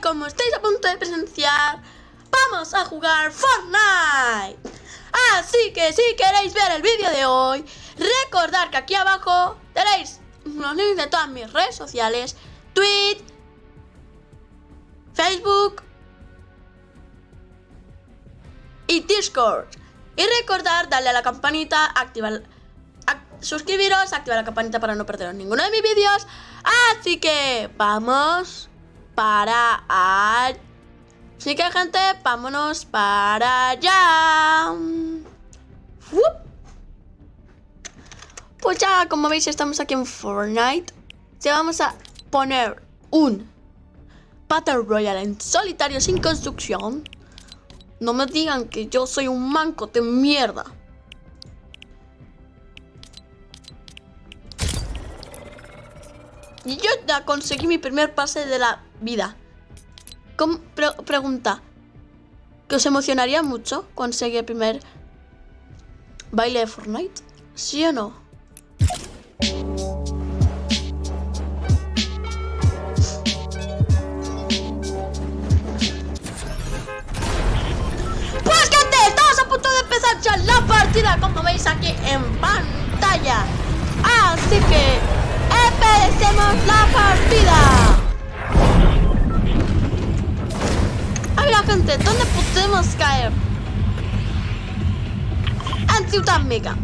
Como estáis a punto de presenciar, vamos a jugar Fortnite. Así que si queréis ver el vídeo de hoy, recordad que aquí abajo tenéis los links de todas mis redes sociales, Tweet, Facebook y Discord. Y recordar darle a la campanita, activar, suscribiros, activar la campanita para no perderos ninguno de mis vídeos. Así que vamos para allá. Así que gente, vámonos para allá. Pues ya, como veis, estamos aquí en Fortnite. Se vamos a poner un Battle Royale en solitario sin construcción. No me digan que yo soy un manco de mierda. Y yo ya conseguí mi primer pase de la vida. pregunta. ¿Que os emocionaría mucho conseguir el primer baile de Fortnite? ¿Sí o no? Pues gente, estamos a punto de empezar ya la partida como veis aquí en pantalla. Así que empecemos la partida. Gente, ¿dónde podemos caer? En Ciudad Mega.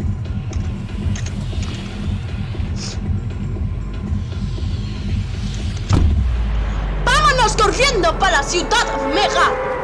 ¡Vámonos corriendo para Ciudad Mega!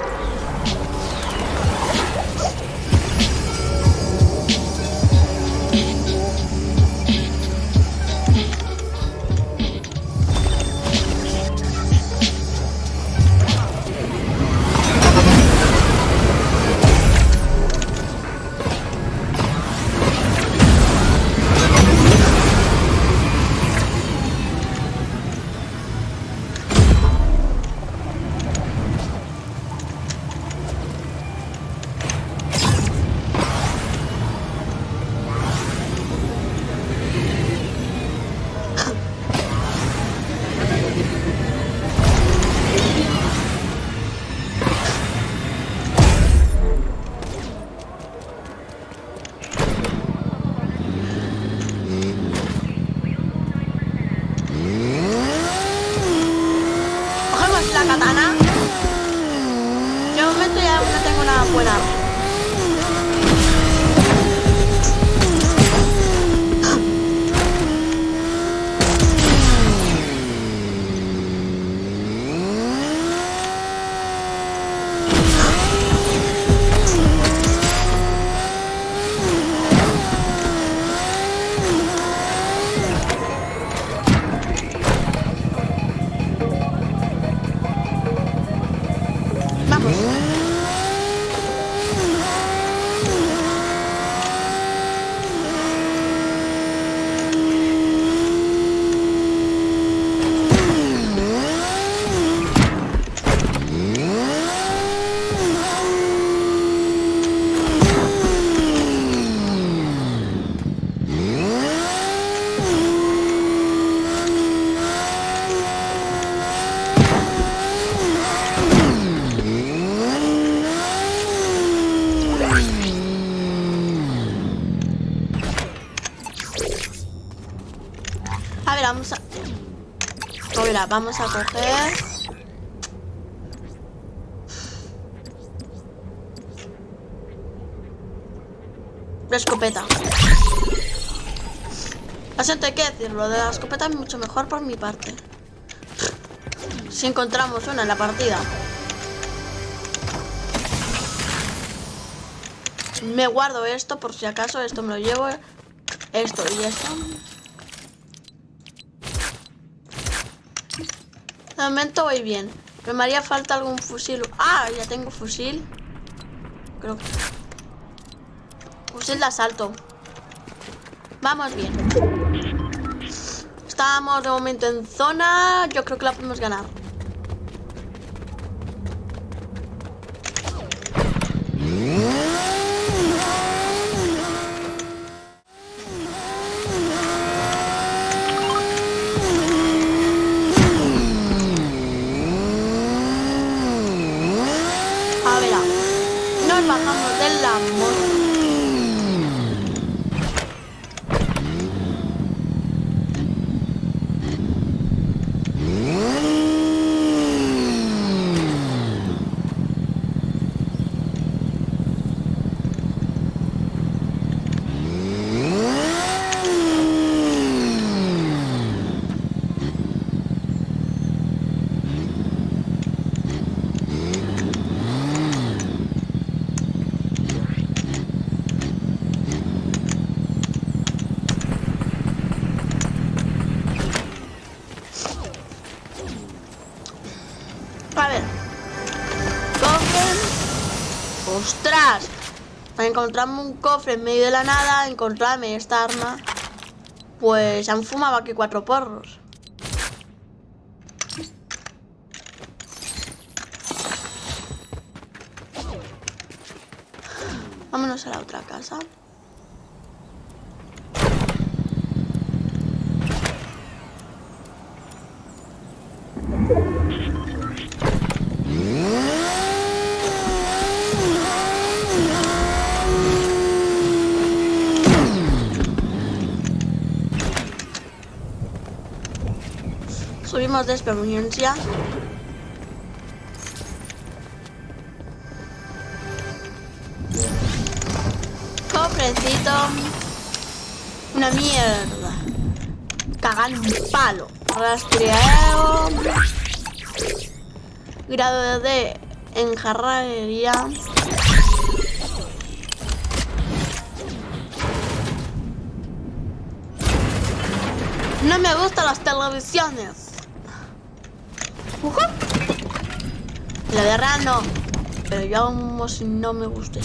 Vamos a coger... La escopeta. Así hay que decirlo, de la escopeta es mucho mejor por mi parte. Si encontramos una en la partida. Me guardo esto por si acaso, esto me lo llevo. Esto y esto. Momento voy bien. Me haría falta algún fusil. Ah, ya tengo fusil. Creo que... Fusil de asalto. Vamos bien. Estamos de momento en zona. Yo creo que la podemos ganar. ¡Ostras! Para encontrarme un cofre en medio de la nada, encontrarme esta arma. Pues han fumado aquí cuatro porros. Vámonos a la otra casa. Subimos de experiencia. Cofrecito. Una mierda. Cagan un palo. Rastreo. Grado de enjarrería. No me gustan las televisiones. Uh La real no. Pero yo como si no me guste.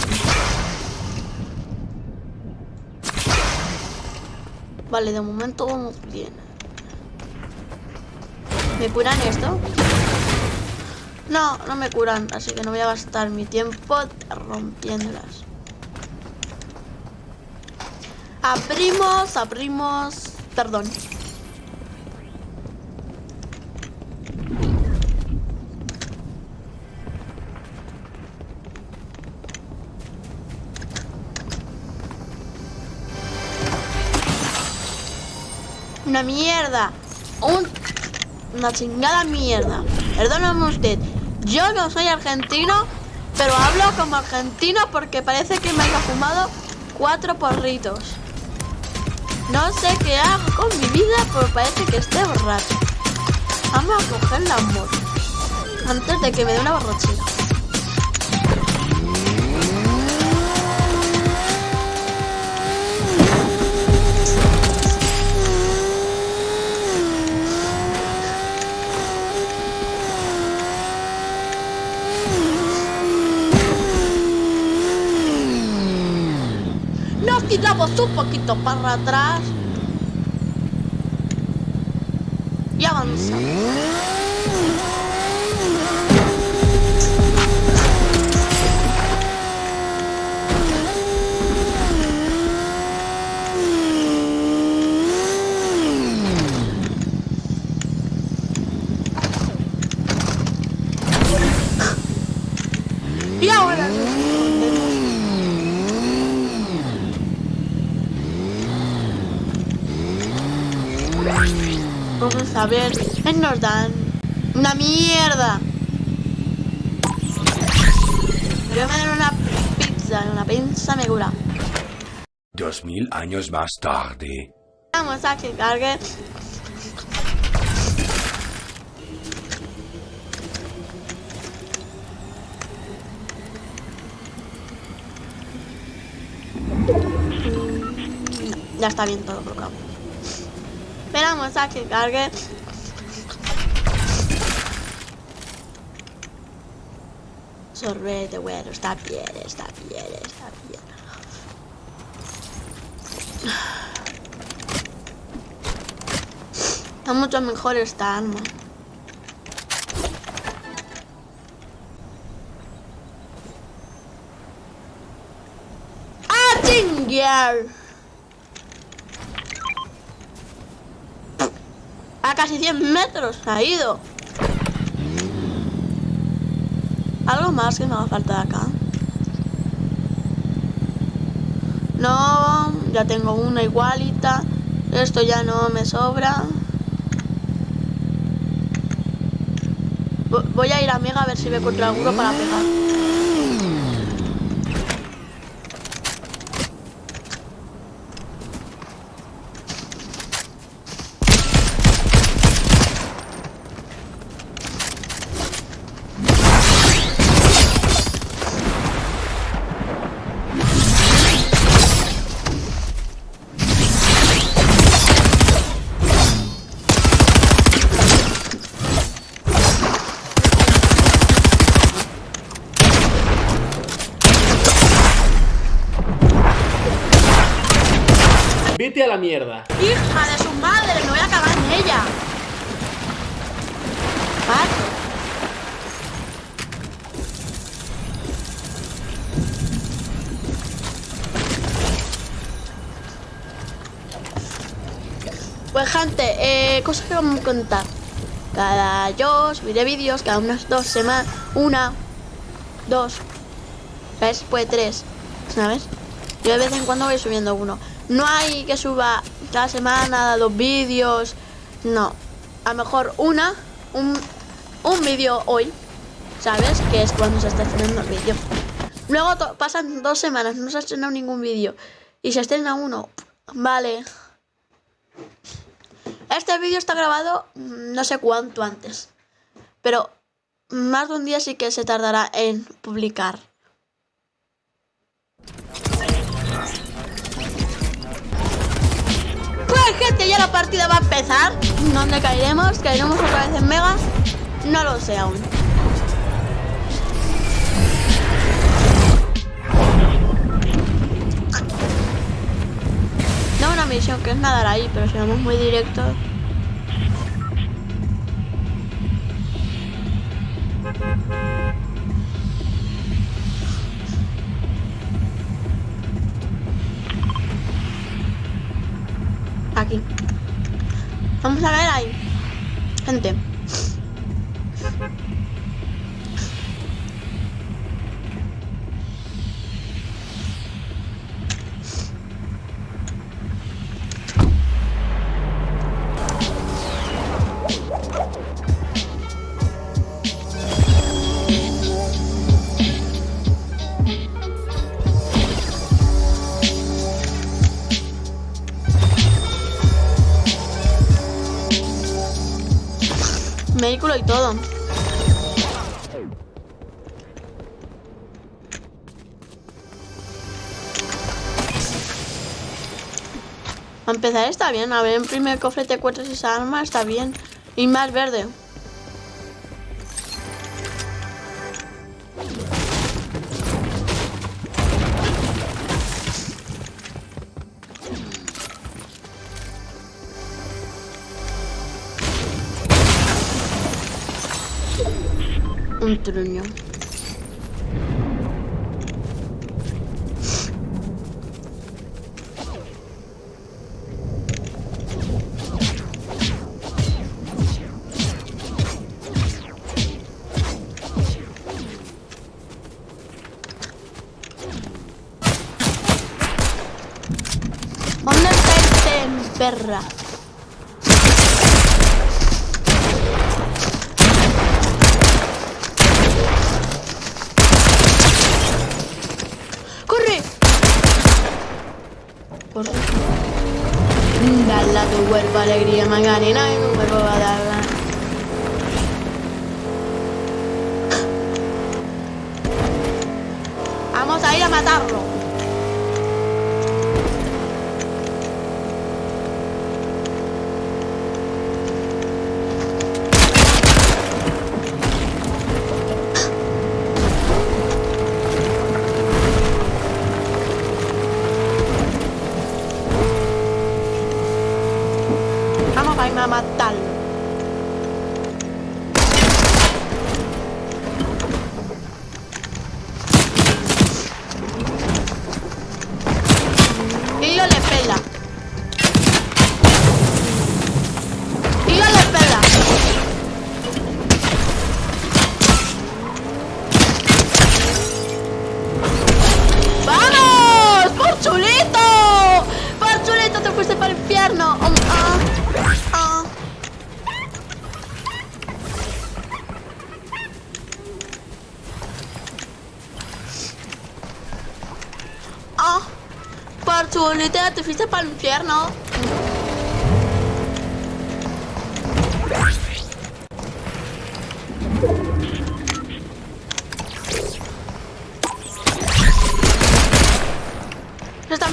Vale, de momento vamos bien. ¿Me curan esto? No, no me curan, así que no voy a gastar mi tiempo rompiéndolas. Abrimos, abrimos... Perdón. Mierda. Un, una chingada mierda. Perdóname usted. Yo no soy argentino, pero hablo como argentino porque parece que me haya fumado cuatro porritos. No sé qué hago con mi vida, pero parece que esté borracho. Vamos a coger la moto. Antes de que me dé una borrachera. Un poquito para atrás y avanzamos. Vamos a ver. Nos dan una mierda. Pero me dan una pizza. Una pizza me cura. Dos mil años más tarde. Vamos a que cargue. Ya está bien todo colocado. Esperamos a que cargue. Sorbete, bueno, está bien, está bien, está bien. Está mucho mejor esta arma. ¡Ah, chinguear! casi 100 metros ha ido. Algo más que me haga falta de acá. No, ya tengo una igualita. Esto ya no me sobra. Voy a ir a Mega a ver si me encuentro alguno para pegar. La mierda. ¡Hija de su madre! ¡Me voy a cagar en ella! Pues gente, eh, cosas que vamos a contar. Cada yo subiré vídeos, cada unas dos semanas, una, dos, ¿ves? Pues tres, ¿sabes? Yo de vez en cuando voy subiendo uno. No hay que suba cada semana dos vídeos, no. A lo mejor una, un, un vídeo hoy, ¿sabes? Que es cuando se está estrenando el vídeo. Luego pasan dos semanas, no se ha estrenado ningún vídeo y se estrena uno. Vale. Este vídeo está grabado mm, no sé cuánto antes, pero más de un día sí que se tardará en publicar. Gente, ya la partida va a empezar. ¿Dónde caeremos? ¿Caeremos otra vez en Mega? No lo sé aún. No una misión que es nadar ahí, pero si vamos muy directo. Vamos a ver ahí. Gente. A empezar está bien. A ver, en primer cofre te encuentras esa arma, está bien. Y más verde. Un truño. ¿Dónde está este perra? ¡Corre! Corre. Dale a tu cuerpo alegría, Macarena, y tu cuerpo va a dar. Vamos a ir a matarlo. Vamos a ir a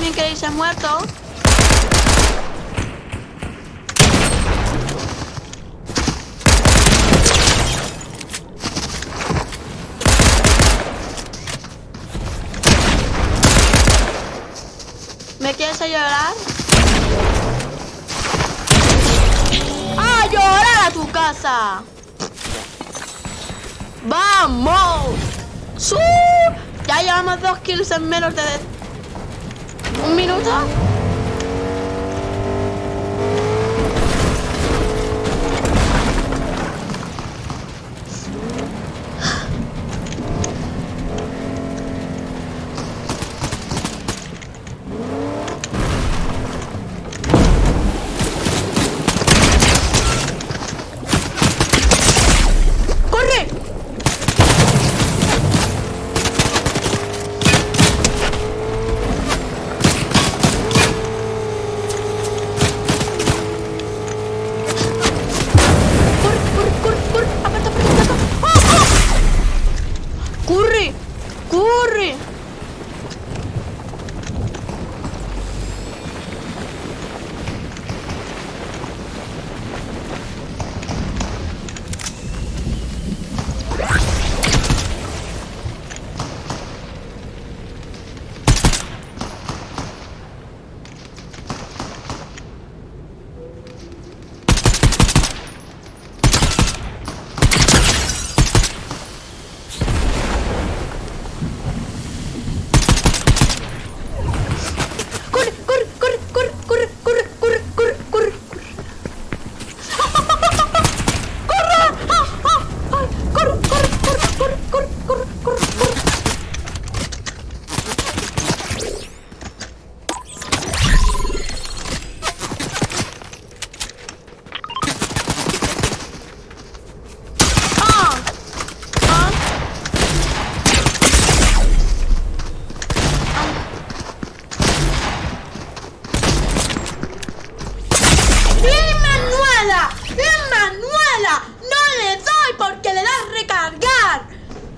también creéis ha muerto. ¿Me quieres a llorar? ¡A llorar a tu casa! ¡Vamos! Ya llevamos dos kills en menos de un minuto.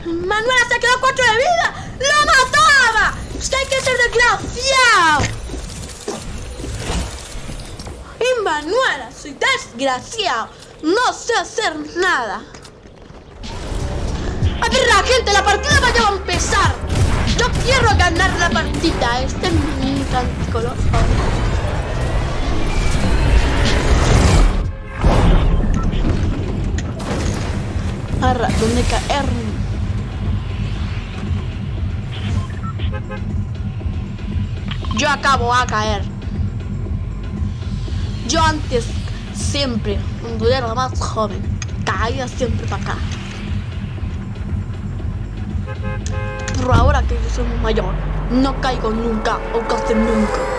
¡Manuela se quedó cuatro de vida! ¡Lo mataba! ¡Es que hay que ser desgraciado! ¡Emanuela! ¡Soy desgraciado! ¡No sé hacer nada! A ver, la gente, la partida va a empezar. Yo quiero ganar la partida. Este es mi color. Arra, ¿dónde caer? Yo acabo a caer. Yo antes, siempre, cuando era más joven, caía siempre para acá. Pero ahora que yo soy mayor, no caigo nunca o casi nunca.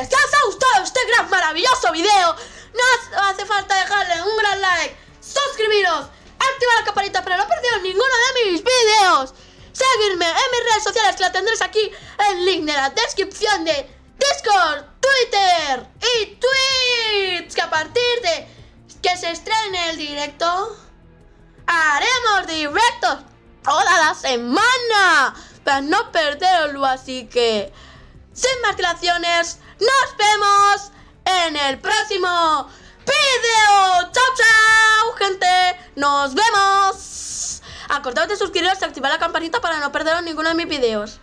Os ha gustado este gran maravilloso video, no hace falta dejarle un gran like, suscribiros, activar la campanita para no perderos ninguno de mis vídeos, seguirme en mis redes sociales que la tendréis aquí el link de la descripción de Discord, Twitter y Twitch, que a partir de que se estrene el directo, haremos directos toda la semana. Para no perderlo, así que sin más dilaciones, nos vemos en el próximo video. ¡Chao, chao, gente! ¡Nos vemos! Acordaos de suscribiros y activar la campanita para no perderos ninguno de mis videos.